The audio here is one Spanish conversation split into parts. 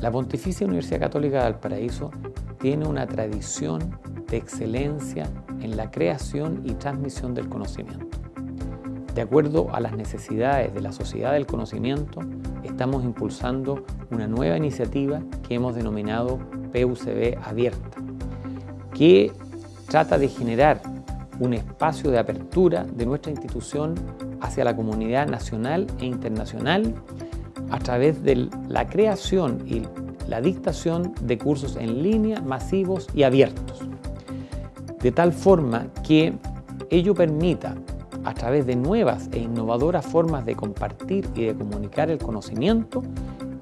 La Pontificia Universidad Católica de Valparaíso tiene una tradición de excelencia en la creación y transmisión del conocimiento. De acuerdo a las necesidades de la sociedad del conocimiento, estamos impulsando una nueva iniciativa que hemos denominado PUCB Abierta, que trata de generar un espacio de apertura de nuestra institución hacia la comunidad nacional e internacional a través de la creación y la dictación de cursos en línea masivos y abiertos, de tal forma que ello permita, a través de nuevas e innovadoras formas de compartir y de comunicar el conocimiento,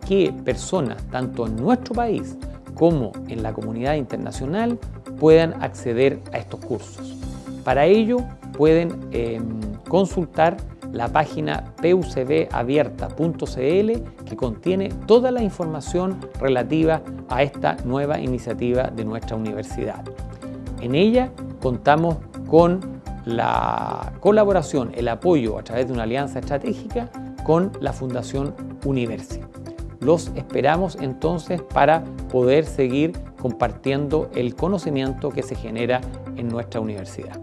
que personas, tanto en nuestro país como en la comunidad internacional, puedan acceder a estos cursos. Para ello pueden eh, consultar la página pucbabierta.cl que contiene toda la información relativa a esta nueva iniciativa de nuestra universidad. En ella contamos con la colaboración, el apoyo a través de una alianza estratégica con la Fundación Universi. Los esperamos entonces para poder seguir compartiendo el conocimiento que se genera en nuestra universidad.